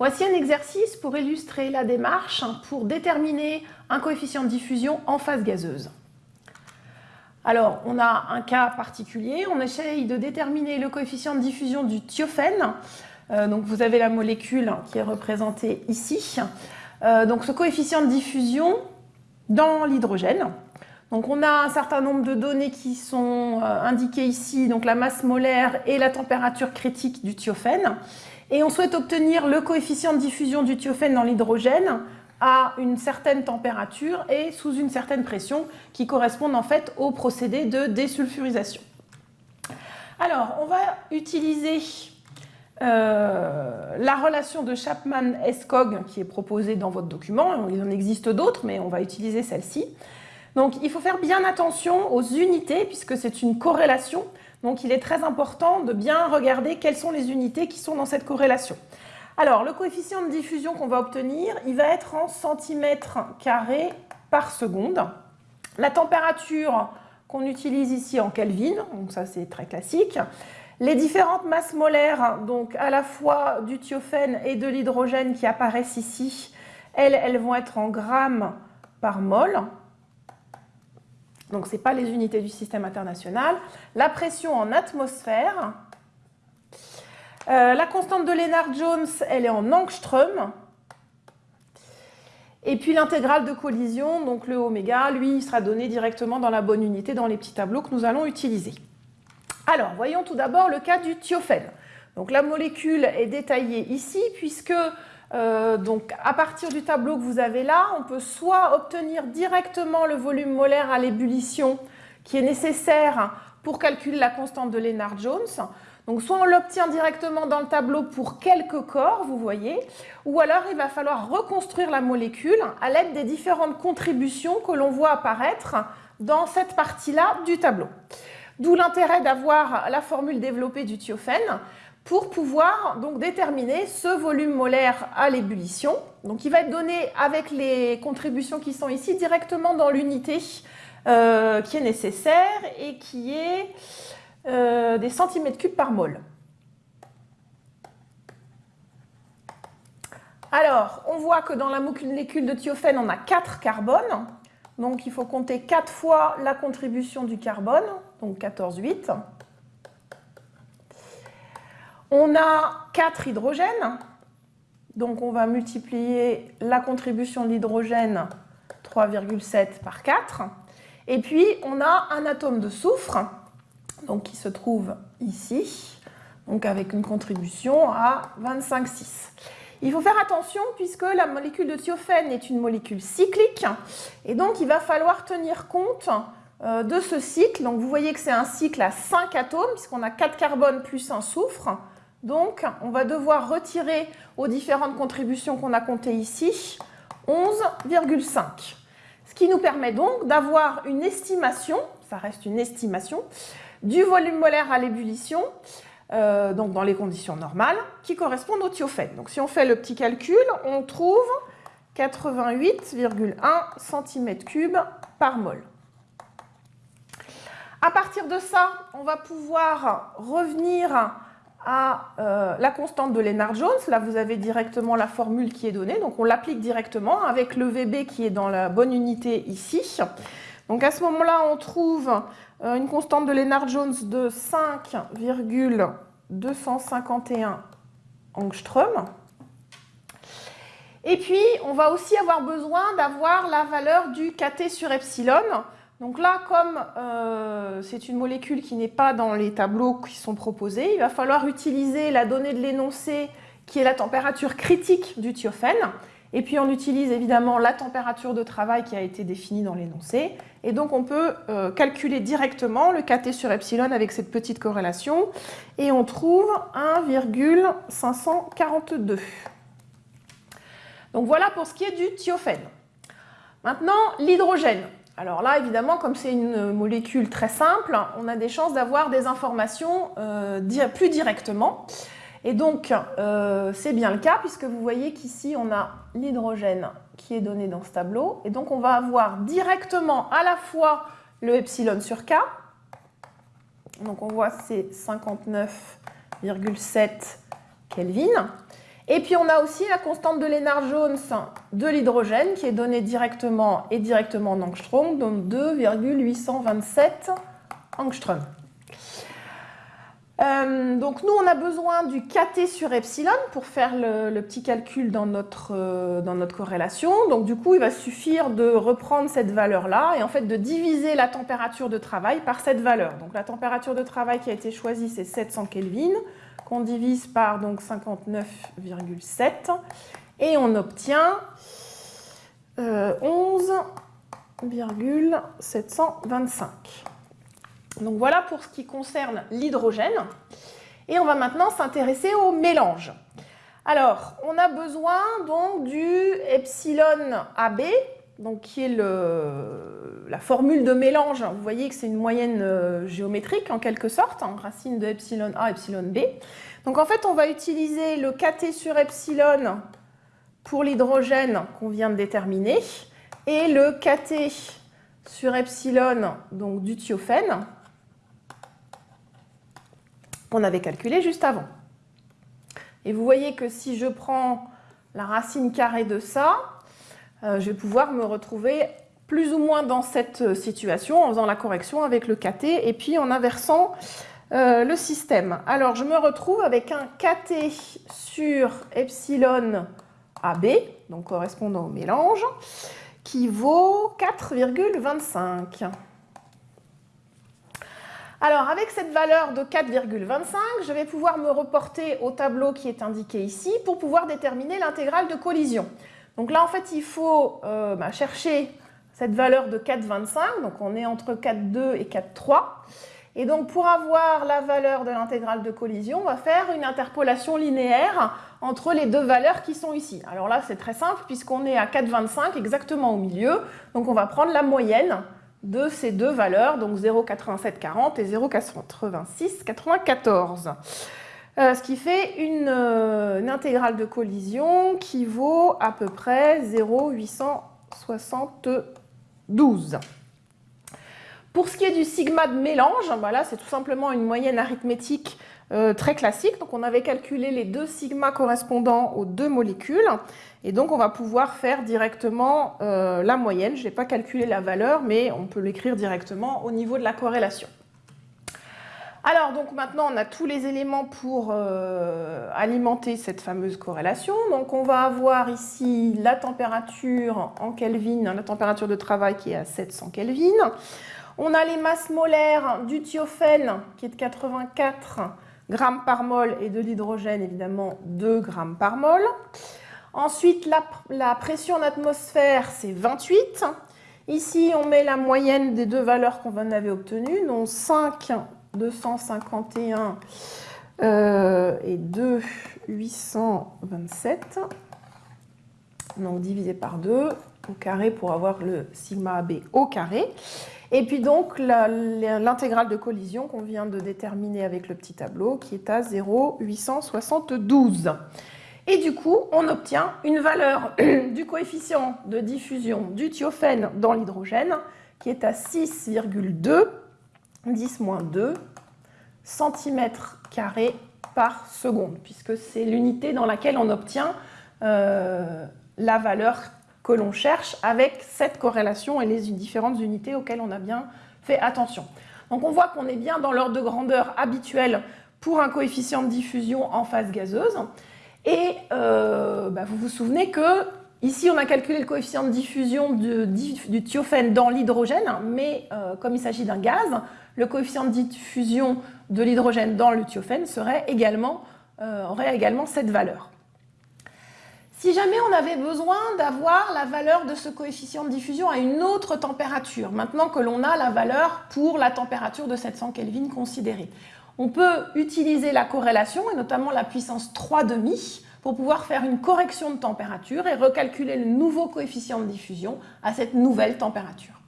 Voici un exercice pour illustrer la démarche pour déterminer un coefficient de diffusion en phase gazeuse. Alors, on a un cas particulier, on essaye de déterminer le coefficient de diffusion du thiophène. Euh, donc, vous avez la molécule qui est représentée ici. Euh, donc, ce coefficient de diffusion dans l'hydrogène. Donc, on a un certain nombre de données qui sont euh, indiquées ici, donc la masse molaire et la température critique du thiophène. Et on souhaite obtenir le coefficient de diffusion du thiophène dans l'hydrogène à une certaine température et sous une certaine pression qui correspondent en fait au procédé de désulfurisation. Alors, on va utiliser euh, la relation de Chapman-Escog qui est proposée dans votre document. Il en existe d'autres, mais on va utiliser celle-ci. Donc, il faut faire bien attention aux unités puisque c'est une corrélation. Donc, il est très important de bien regarder quelles sont les unités qui sont dans cette corrélation. Alors, le coefficient de diffusion qu'on va obtenir, il va être en centimètres carrés par seconde. La température qu'on utilise ici en Kelvin, donc ça c'est très classique. Les différentes masses molaires, donc à la fois du thiophène et de l'hydrogène qui apparaissent ici, elles, elles vont être en grammes par mol. Donc ce n'est pas les unités du système international. La pression en atmosphère, euh, la constante de Lennard-Jones, elle est en angstrom. Et puis l'intégrale de collision, donc le oméga, lui, il sera donné directement dans la bonne unité dans les petits tableaux que nous allons utiliser. Alors, voyons tout d'abord le cas du thiophène. Donc la molécule est détaillée ici puisque euh, donc, à partir du tableau que vous avez là, on peut soit obtenir directement le volume molaire à l'ébullition qui est nécessaire pour calculer la constante de Lennard-Jones, donc soit on l'obtient directement dans le tableau pour quelques corps, vous voyez, ou alors il va falloir reconstruire la molécule à l'aide des différentes contributions que l'on voit apparaître dans cette partie-là du tableau. D'où l'intérêt d'avoir la formule développée du thiophène pour pouvoir donc déterminer ce volume molaire à l'ébullition. Donc il va être donné avec les contributions qui sont ici directement dans l'unité euh, qui est nécessaire et qui est euh, des centimètres cubes par mol. Alors, on voit que dans la molécule de thiophène, on a 4 carbones. Donc, il faut compter 4 fois la contribution du carbone, donc 14,8. On a 4 hydrogènes. Donc, on va multiplier la contribution de l'hydrogène 3,7 par 4. Et puis, on a un atome de soufre donc qui se trouve ici, donc avec une contribution à 25,6. Il faut faire attention puisque la molécule de thiophène est une molécule cyclique et donc il va falloir tenir compte euh, de ce cycle. Donc vous voyez que c'est un cycle à 5 atomes puisqu'on a 4 carbones plus un soufre. Donc on va devoir retirer aux différentes contributions qu'on a comptées ici 11,5. Ce qui nous permet donc d'avoir une estimation, ça reste une estimation, du volume molaire à l'ébullition, euh, donc dans les conditions normales, qui correspondent au thiophène. Donc si on fait le petit calcul, on trouve 88,1 cm3 par mol. À partir de ça, on va pouvoir revenir à euh, la constante de Lennard-Jones. Là, vous avez directement la formule qui est donnée. Donc, on l'applique directement avec le VB qui est dans la bonne unité ici. Donc, à ce moment-là, on trouve euh, une constante de Lennard-Jones de 5,251 angstrom. Et puis, on va aussi avoir besoin d'avoir la valeur du kT sur epsilon. Donc là, comme euh, c'est une molécule qui n'est pas dans les tableaux qui sont proposés, il va falloir utiliser la donnée de l'énoncé qui est la température critique du thiophène. Et puis on utilise évidemment la température de travail qui a été définie dans l'énoncé. Et donc on peut euh, calculer directement le kT sur epsilon avec cette petite corrélation. Et on trouve 1,542. Donc voilà pour ce qui est du thiophène. Maintenant, l'hydrogène. Alors là, évidemment, comme c'est une molécule très simple, on a des chances d'avoir des informations euh, plus directement. Et donc, euh, c'est bien le cas puisque vous voyez qu'ici, on a l'hydrogène qui est donné dans ce tableau. Et donc, on va avoir directement à la fois le epsilon sur K. Donc, on voit c'est 59,7 Kelvin. Et puis on a aussi la constante de Lennard-Jones de l'hydrogène qui est donnée directement et directement en angstrom, donc 2,827 angstrom. Euh, donc nous, on a besoin du kT sur epsilon pour faire le, petit calcul dans notre, euh, dans notre corrélation. Donc du coup, il va suffire de reprendre cette valeur-là et en fait de diviser la température de travail par cette valeur. Donc la température de travail qui a été choisie, c'est 700 Kelvin, qu'on divise par donc 59,7 et on obtient euh, 11,725. Donc voilà pour ce qui concerne l'hydrogène. Et on va maintenant s'intéresser au mélange. Alors, on a besoin donc du epsilon AB, donc qui est le, la formule de mélange. Vous voyez que c'est une moyenne euh, géométrique en quelque sorte, racine de epsilon A, epsilon B. Donc en fait, on va utiliser le kT sur epsilon pour l'hydrogène qu'on vient de déterminer et le kT sur epsilon donc du thiophène qu'on avait calculé juste avant. Et vous voyez que si je prends la racine carrée de ça, euh, je vais pouvoir me retrouver plus ou moins dans cette situation en faisant la correction avec le KT et puis en inversant euh, le système. Alors je me retrouve avec un KT sur epsilon AB, donc correspondant au mélange, qui vaut 4,25. Alors, avec cette valeur de 4,25, je vais pouvoir me reporter au tableau qui est indiqué ici pour pouvoir déterminer l'intégrale de collision. Donc là, en fait, il faut euh, bah, chercher cette valeur de 4,25, donc on est entre 4,2 et 4,3. Et donc, pour avoir la valeur de l'intégrale de collision, on va faire une interpolation linéaire entre les deux valeurs qui sont ici. Alors là, c'est très simple puisqu'on est à 4,25 exactement au milieu. Donc, on va prendre la moyenne de ces deux valeurs, donc 0,8740 et 0,8694. Euh, ce qui fait euh, une, intégrale de collision qui vaut à peu près 0,872. Pour ce qui est du sigma de mélange, voilà, c'est tout simplement une moyenne arithmétique euh, très classique. Donc on avait calculé les deux sigma correspondant aux deux molécules. Et donc on va pouvoir faire directement euh, la moyenne. Je n'ai pas calculé la valeur, mais on peut l'écrire directement au niveau de la corrélation. Alors donc maintenant on a tous les éléments pour euh, alimenter cette fameuse corrélation. Donc on va avoir ici la température en Kelvin, la température de travail qui est à 700 Kelvin. On a les masses molaires du thiophène qui est de 84 grammes par mol et de l'hydrogène, évidemment, 2 grammes par mol. Ensuite, la, pression en atmosphère, c'est 28. Ici, on met la moyenne des deux valeurs qu'on avait obtenues, donc 5, 251 euh, et 2, 827. Donc divisé par 2 au carré pour avoir le sigma AB au carré. Et puis donc l'intégrale de collision qu'on vient de déterminer avec le petit tableau qui est à 0,872. Et du coup, on obtient une valeur du coefficient de diffusion du thiophène dans l'hydrogène qui est à 6,2, 10-2 cm par seconde, puisque c'est l'unité dans laquelle on obtient euh, la valeur que l'on cherche avec cette corrélation et les différentes unités auxquelles on a bien fait attention. Donc on voit qu'on est bien dans l'ordre de grandeur habituel pour un coefficient de diffusion en phase gazeuse. Et euh, bah, vous vous souvenez que ici on a calculé le coefficient de diffusion du thiophène dans l'hydrogène, mais euh, comme il s'agit d'un gaz, le coefficient de diffusion de l'hydrogène dans le thiophène serait également, euh, aurait également cette valeur. Si jamais on avait besoin d'avoir la valeur de ce coefficient de diffusion à une autre température, maintenant que l'on a la valeur pour la température de 700 Kelvin considérée, on peut utiliser la corrélation, et notamment la puissance 3,5, pour pouvoir faire une correction de température et recalculer le nouveau coefficient de diffusion à cette nouvelle température.